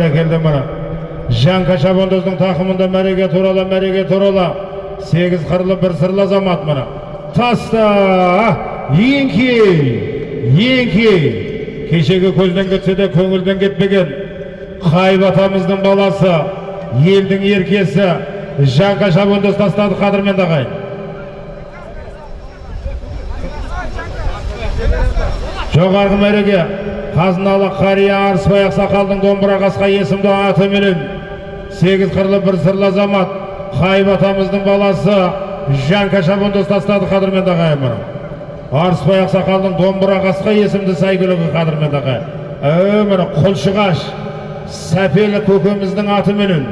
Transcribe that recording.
Barakelді мына жанка шабандоздың тақымында мәреге туралы мәреге туралы сегіз қырлы бір сырлы азамат мына таста еңкей еңкей кешегі көзден кетсе де көңілден кетпеген қайып атамыздың баласы елдің еркесі жанка шабандоз тастады қадірменді ағайын жоғарғы мәреге қазыналы қария арыспай ақсақалдың домбыра қасқа есімді атыменен сегіз қырлы бір сырлы азамат қайып атамыздың баласы жанка шабандоз тастады қадірменді ағайын мына арыспай ақсақалдың домбыра қасқа есімді сәйгүлігі қадірменді ә міне құлшығаш сәпелі көкеміздің атыменен